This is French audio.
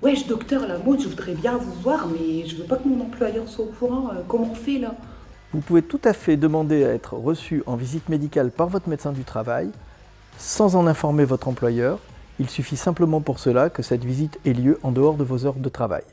« Wesh docteur Lamotte, je voudrais bien vous voir, mais je veux pas que mon employeur soit au courant. Euh, comment on fait là ?» Vous pouvez tout à fait demander à être reçu en visite médicale par votre médecin du travail sans en informer votre employeur. Il suffit simplement pour cela que cette visite ait lieu en dehors de vos heures de travail.